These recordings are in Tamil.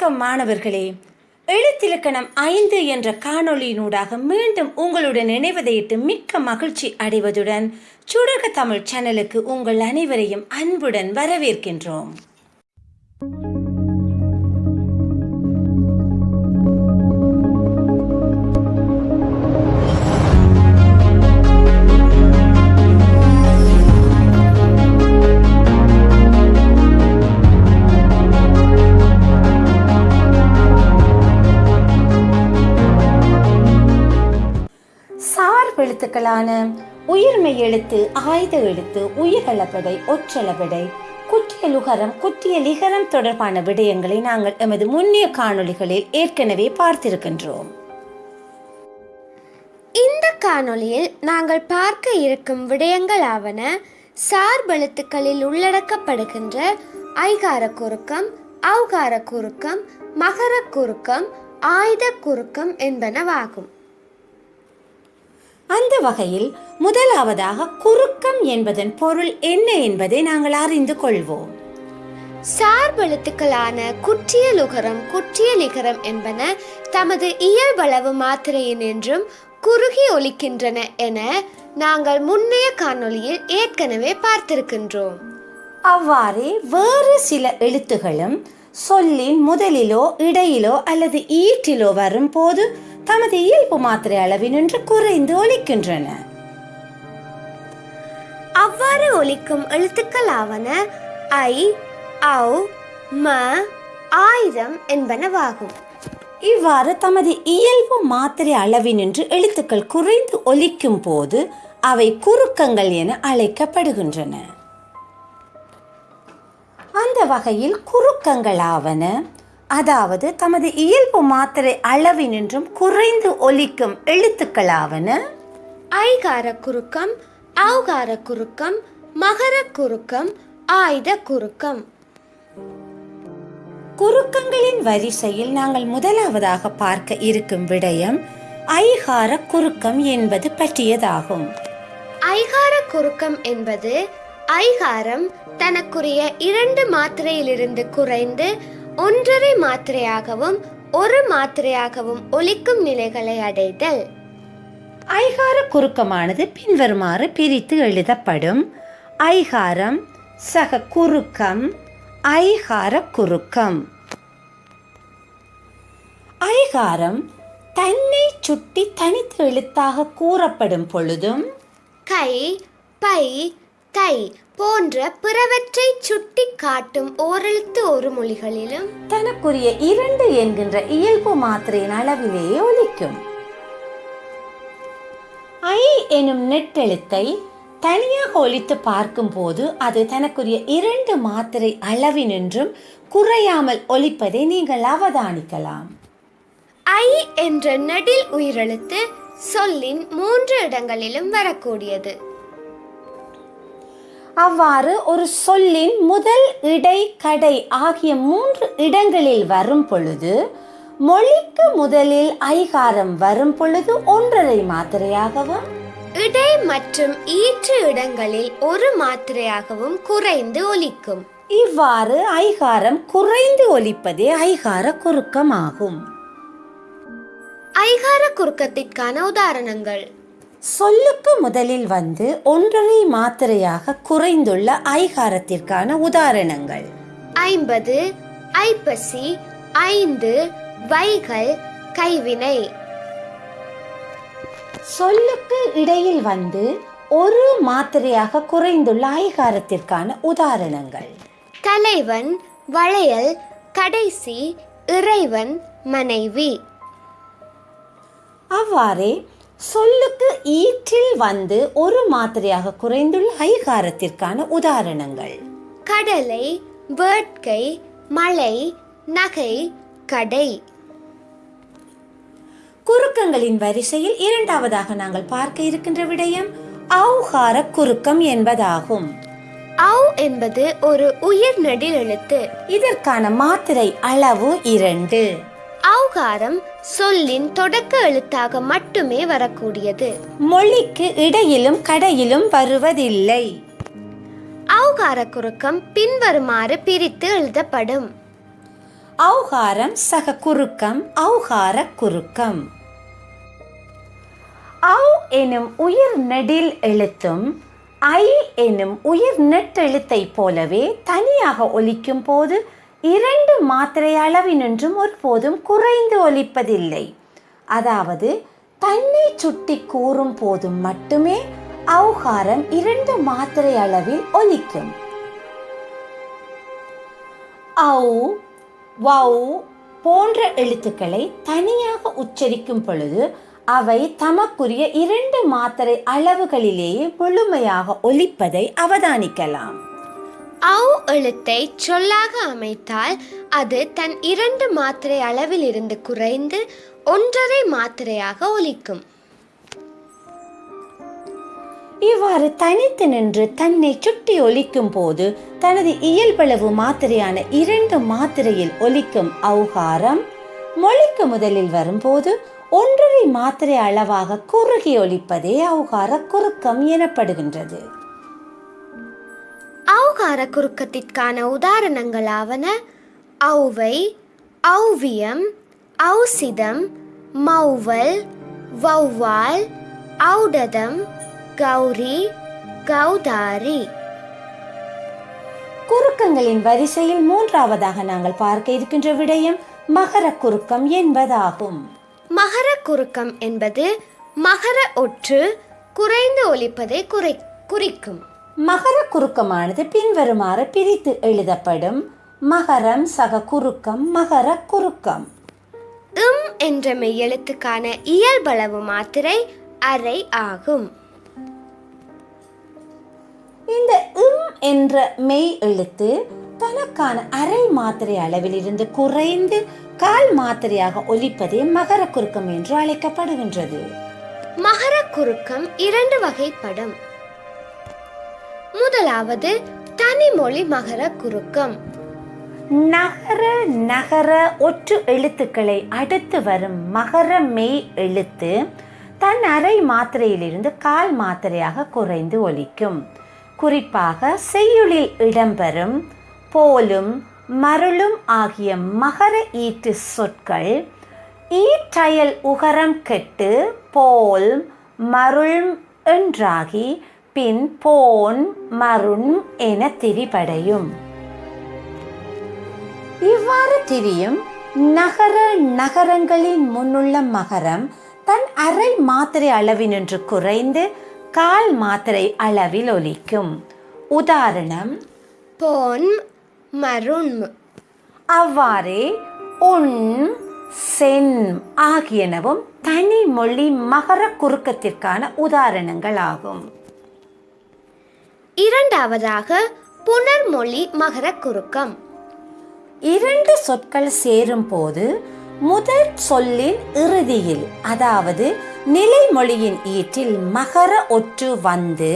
வணக்கம் மாணவர்களே. எழுத்திலக்கணம் ஐந்து என்ற காணொளியினூடாக மீண்டும் உங்களுடன் இணைவதையிட்டு மிக்க மகிழ்ச்சி அடைவதுடன் சுடக தமிழ் சேனலுக்கு உங்கள் அனைவரையும் அன்புடன் வரவேற்கின்றோம். சார்பெழுத்துக்களான உயிர்மை எழுத்து ஆயுத எழுத்து உயிரளபடை ஒற்றளபடை குற்றியலுகரம் குற்றியலிகரம் தொடர்பான விடயங்களை நாங்கள் எமது முன்னிய காணொளிகளில் ஏற்கனவே பார்த்திருக்கின்றோம். இந்த காணொளியில் நாங்கள் பார்க்க இருக்கும் விடயங்களாவன சார்பெழுத்துக்களில் உள்ளடக்கப்படுகின்ற ஐகார குறுக்கம் ஔகார குறுக்கம் மகர குறுக்கம் ஆயுத குறுக்கம் என்பனவாகும். அந்த வகையில் முதலாவதாக குறுக்கம் என்பதன் பொருள் என்ன என்பதை நாங்கள் அறிந்து கொள்வோம். சார்பெழுத்துக்களான குற்றியலுகரம் குற்றியலிகரம் என்பன தமது இயல்பளவு மாத்திரையின் என்றும் குறுகி ஒலிக்கின்றன என நாங்கள் முன்னைய காணொளியில் ஏற்கனவே பார்த்திருக்கின்றோம். அவ்வாறே வேறு சில எழுத்துகளும் சொல்லின் முதலிலோ இடையிலோ அல்லது ஈற்றிலோ வரும்போது தமது இயல்பு மாத்திரை அளவினின்று குறைந்து ஒலிக்கின்றன. அவ்வாறு ஒலிக்கும் எழுத்துக்களாவன ஐ ஔ ம ஆயுதம் என்பனவாகும். இவ்வாறு தமது இயல்பு மாத்திரை அளவினின்று எழுத்துக்கள் குறைந்து ஒலிக்கும் போது அவை குறுக்கங்கள் என அழைக்கப்படுகின்றன. அந்த வகையில் குறுக்கங்களாவன அதாவது தமது இயல்பு மாத்திரை அளவினின்றும் குறைந்து ஒலிக்கும் எழுத்துக்களாவன? ஐகார குறுக்கம் ஔகார குறுக்கம் மகர குறுக்கம் ஆயுத குறுக்கம். குறுக்கங்களின் வரிசையில் நாங்கள் முதலாவதாக பார்க்க இருக்கும் விடயம் ஐகார குறுக்கம் என்பது பற்றியதாகும். ஐகார குறுக்கம் என்பது ஐகாரம் தனக்குரிய இரண்டு மாத்திரையிலிருந்து குறைந்து ஒன்றரை மாத்திரையாகவும் ஒரு மாத்திரையாகவும் ஒலிக்கும் நிலைகளை அடைதல். ஐகார குறுக்கமானது பின்வருமாறு பிரித்து எழுதப்படும். ஐகாரம் சக குறுக்கம் ஐகார குறுக்கம். ஐகாரம் தன்னை சுட்டி தனித்து எழுத்தாக கூறப்படும் பொழுதும் கை பை தை போன்ற பிறவற்றை சுட்டி காட்டும் ஓரெழுத்து ஒரு மொழிகளிலும் தனக்குரிய இரண்டு என்கின்ற இயல்பு மாத்திரையின் அளவிலேயே ஒலிக்கும். ஐ எனும் நெட்டெழுத்தை தனியாக ஒலித்து பார்க்கும்போது அது தனக்குரிய இரண்டு மாத்திரை அளவினின்றும் குறையாமல் ஒலிப்பதை நீங்கள் அவதானிக்கலாம். ஐ என்ற நெடில் உயிரெழுத்து சொல்லின் மூன்று இடங்களிலும் வரக்கூடியது. அவ்வாறு ஒரு சொல்லின் முதல் இடை கடை ஆகிய மூன்று இடங்களில் வரும் பொழுது மொழிக்கு முதலில் ஐகாரம் வரும் பொழுது ஒன்றரை மாத்திரையாகவும் இடை மற்றும் ஈற்று இடங்களில் ஒரு மாத்திரையாகவும் குறைந்து ஒலிக்கும். இவ்வாறு ஐகாரம் குறைந்து ஒலிப்பதே ஐகார குறுக்கமாகும். ஐகார குறுக்கத்திற்கான உதாரணங்கள். சொல்லுக்கு முதலில் வந்து ஒன்றரை மாத்திரையாக குறைந்துள்ள ஐகாரத்திற்கான உதாரணங்கள். ஐம்பது ஐப்பசி ஐந்து வைகள் கைவினை. சொல்லுக்கு இடையில் வந்து ஒரு மாத்திரையாக குறைந்துள்ள ஐகாரத்திற்கான உதாரணங்கள். தலைவன் வளையல் கடைசி இறைவன் மனைவி. அவ்வாறே சொல்லுக்கு ஈற்றில் வந்து ஒரு மாத்திரையாக குறைந்துள்ள ஐகாரத்திற்கான உதாரணங்கள். கடலை வேட்கை மலை நகை கடை. குறுக்கங்களின் வரிசையில் இரண்டாவதாக நாங்கள் பார்க்க இருக்கின்ற விடயம் ஔகார குறுக்கம் என்பதாகும். ஔ என்பது ஒரு உயிர் நெடில் எழுத்து இதற்கான மாத்திரை அளவு இரண்டு. ஔகாரம் சொல்லின் தொடக்க எழுத்தாக மட்டுமே வரக்கூடியது. மொழிக்கு இடையிலும் கடையிலும் வருவதில்லை. ஔகார குறுக்கம் பின்வருமாறு பிரித்து எழுதப்படும். ஔகாரம் சக குறுக்கம் ஔகார குறுக்கம். ஔ எனும் உயிர் நெடில் எழுத்தும் ஐ எனும் உயிர் நெட்டெழுத்தை போலவே தனியாக ஒலிக்கும் போது இரண்டு மாத்திரை அளவினின்றும் ஒருபோதும் குறைந்து ஒலிப்பதில்லை. அதாவது தன்னை சுட்டி கூறும் போதும் மட்டுமே அவுகாரம் இரண்டு மாத்திரை அளவில் ஒலிக்கும். ஔ வௌ போன்ற எழுத்துக்களை தனியாக உச்சரிக்கும் பொழுது அவை தமக்குரிய இரண்டு மாத்திரை அளவுகளிலேயே முழுமையாக ஒலிப்பதை அவதானிக்கலாம். ஔ எழுத்தை சொல்லாக அமைத்தால் அது தன் இரண்டு மாத்திரை அளவிலிருந்து குறைந்து ஒன்றரை மாத்திரையாக ஒலிக்கும். இவ்வாறு தனித்து நின்று தன்னை சுட்டி ஒலிக்கும் போது தனது இயல்பளவு மாத்திரையான இரண்டு மாத்திரையில் ஒலிக்கும் அவுகாரம் மொழிக்கு முதலில் வரும்போது ஒன்றரை மாத்திரை அளவாக குறுகி ஒலிப்பதே அவுகார குறுக்கம் எனப்படுகின்றது. ஔகார குறுக்கத்திற்கான உதாரணங்களாவன ஔவை ஔவியம் ஔசிதம் மௌவல் வௌவால் ஔடதம் கௌரி கௌதாரி. குறுக்கங்களின் வரிசையில் மூன்றாவதாக நாங்கள் பார்க்க இருக்கின்ற விடயம் மகர குறுக்கம் என்பதாகும். மகர குறுக்கம் என்பது மகர ஒற்று குறைந்து ஒலிப்பதை குறை குறிக்கும். மகர குறுக்கமானது பின்வருமாறு பிரித்து எழுதப்படும். மகரம் சக குறுக்கம் மகர குறுக்கம். இம் என்ற மெய்யெழுத்துக்கான இயல்பளவு மாத்திரை அரை ஆகும். இந்த இம் என்ற மெய் எழுத்து தனக்கான அரை மாத்திரை அளவில் இருந்து குறைந்து கால் மாத்திரையாக ஒலிப்பதே மகர குறுக்கம் என்று அழைக்கப்படுகின்றது. மகர குறுக்கம் இரண்டு வகைப்படும். முதலாவது தனிமொழி மகர குறுக்கம். நகர நகர ஒற்று எழுத்துக்களை அடுத்து வரும் மகர மெய் எழுத்து தன் அரை மாத்திரையிலிருந்து கால் மாத்திரையாக குறைந்து ஒலிக்கும். குறிப்பாக செய்யுளில் இடம்பெறும் போலும் மருளும் ஆகிய மகர ஈட்டு சொற்கள் ஈற்றயல் உகரம் கெட்டு போல் மருள் என்றாகி பின் போன் மருண் என திரிபடையும். இவ்வாறு திரியும் நகர நகரங்களின் முன்னுள்ள மகரம் தன் அரை மாத்திரை அளவினின்று குறைந்து கால் மாத்திரை அளவில் ஒலிக்கும். உதாரணம் போன் மருண். அவ்வாறே உன் சென் ஆகியனவும் தனி மொழி மகர குறுக்கத்திற்கான உதாரணங்களாகும். இரண்டாவதாக புனர்மொழி மகர குறுக்கம். இரண்டு சொற்கள் சேரும் போது முதல் சொல்லின் இறுதியில் அதாவது நிலைமொழியின் ஈற்றில் மகர ஒற்று வந்து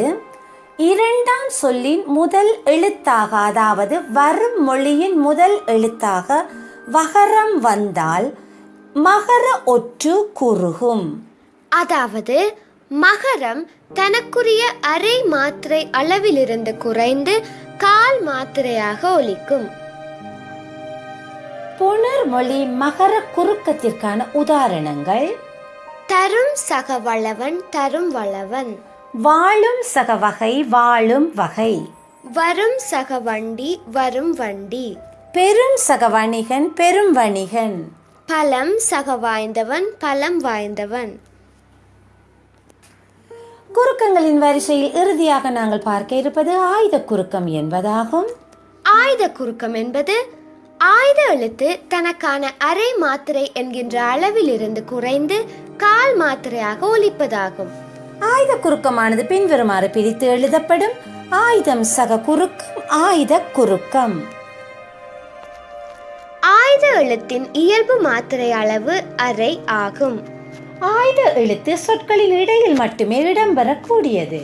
இரண்டாம் சொல்லின் முதல் எழுத்தாக அதாவது வரும் மொழியின் முதல் எழுத்தாக வகரம் வந்தால் மகர ஒற்று குறுகும். அதாவது மகரம் தனக்குரிய அரை மாத்திரை அளவிலிருந்து குறைந்து கால் மாத்திரையாக ஒலிக்கும். புனர்மொழி மகர குறுக்கத்திற்கான உதாரணங்கள். தரும் சக வளவன் தரும் வளவன். வாழும் சக வகை வாழும் வகை. வரும் சக வண்டி வரும் வண்டி. பெரும் சக வணிகன் பெரும் வணிகன். பலம் சக வாய்ந்தவன் பலம் வாய்ந்தவன். குறுக்கங்களின் வரிசையில் இறுதியாக நாங்கள் பார்க்க இருப்பது ஆயுத குறுக்கம் என்பதாகும். ஆயுத குறுக்கம் என்பது ஆயுத எழுத்து தனக்கான அரை மாத்திரை என்கின்ற அளவிலிருந்து குறைந்து கால் மாத்திரையாக ஒலிப்பதாகும். ஆயுத குறுக்கமானது பின்வருமாறு பிரித்து எழுதப்படும். ஆயுதம் சக குறுக்கம் ஆயுத குறுக்கம். ஆயுத எழுத்தின் இயல்பு மாத்திரை அளவு அரை ஆகும். ஆயுத எழுத்து சொற்களின் இடையில் மட்டுமே இடம்பெறக்கூடியது.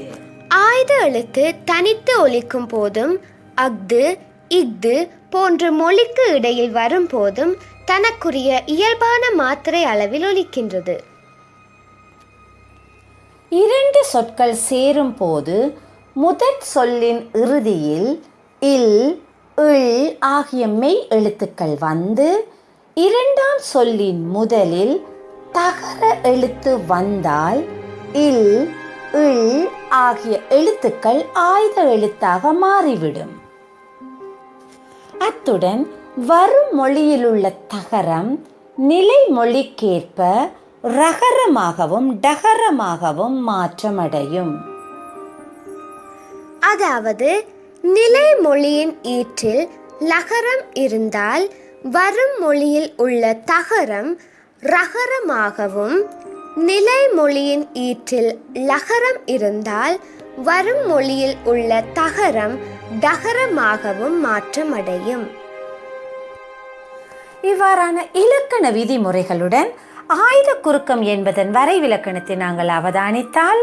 ஆயுத எழுத்து தனித்து ஒலிக்கும் போதும் அஃது இஃது போன்ற மொழிக்கு இடையில் வரும் போதும் தனக்குரிய இயல்பான மாத்திரை அளவில் ஒலிக்கின்றது. இரண்டு சொற்கள் சேரும் போது முதற் சொல்லின் இறுதியில் இல் இல் ஆகிய மெய் எழுத்துக்கள் வந்து இரண்டாம் சொல்லின் முதலில் தகர எழுத்து வந்தால் இல் இல் ஆகிய எழுத்துக்கள் ஆயுத எழுத்தாக மாறிவிடும். அத்துடன் வரும் மொழியிலுள்ள தகரம் நிலை மொழிக்கேற்ப ரகரமாகவும் டகரமாகவும் மாற்றமடையும். அதாவது நிலை மொழியின் ஈற்றில் லகரம் இருந்தால் வரும் மொழியில் உள்ள தகரம் ரகரமாகவும் நிலைமொழியின் ஈற்றில் லகரம் இருந்தால் வரும் மொழியில் உள்ள தகரம் டகரமாகவும் மாற்றமடையும். இவ்வாறான இலக்கண விதிமுறைகளுடன் ஆயுத குறுக்கம் என்பதன் வரைவிலக்கணத்தை நாங்கள் அவதானித்தால்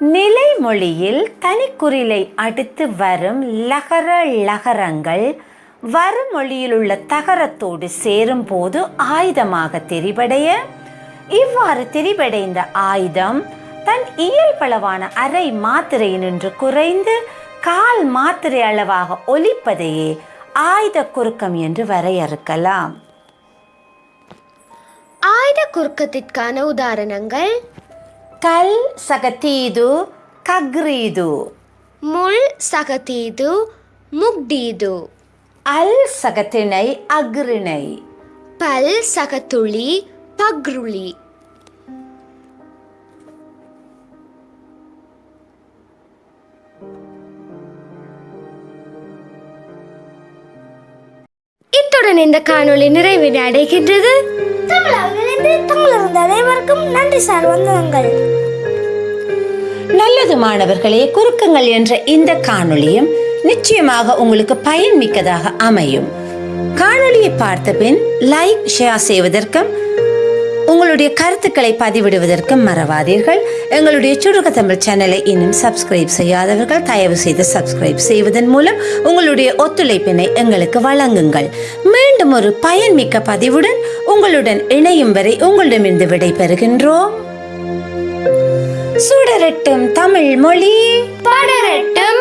நிலைமொழியில் தனிக்குறிலை அடுத்து வரும் லகர லகரங்கள் வருமொழியில் உள்ள தகரத்தோடு சேரும் போது ஆயுதமாக தெரிவடைய இவ்வாறு தெரிவடைந்த ஆயுதம் தன் இயல்பளவான அரை மாத்திரையினின்று குறைந்து கால் மாத்திரை அளவாக ஒலிப்பதையே ஆயுத குறுக்கம் என்று வரையறுக்கலாம். ஆயுத குறுக்கத்திற்கான உதாரணங்கள். கல் சகத்தீது கக்ரீது முள் சகதீது முக்டீது அல் சகத்திணை அக்ரிணை பல் சகத்துளி பக்ருளி இத்துடன் இந்த காணொளி நிறைவு அடைகின்றது. அனைவருக்கும் நன்றி சார் வந்தவங்கள் நல்லது மாணவர்களே குறுக்கங்கள் என்ற இந்த காணொளியும் நிச்சயமாக உங்களுக்கு பயன்மிக்கதாக அமையும். காணொளியை பார்த்த பின் லைக் ஷேர் செய்வதற்கும் உங்களுடைய கருத்துக்களை பதிவிடுவதற்கும் மறவாதீர்கள். எங்களுடைய சுருக்க தமிழ் சேனலை இன்னும் சப்ஸ்கிரைப் செய்யாதவர்கள் தயவு செய்து சப்ஸ்கிரைப் செய்வதன் மூலம் உங்களுடைய ஒத்துழைப்பினை எங்களுக்கு வழங்குங்கள். மீண்டும் ஒரு பயன்மிக்க பதிவுடன் உங்களுடன் இணையும் வரை உங்களிடமிருந்து விடை பெறுகின்றோம் சுடரட்டும் தமிழ் மொழி. பாடரட்டும்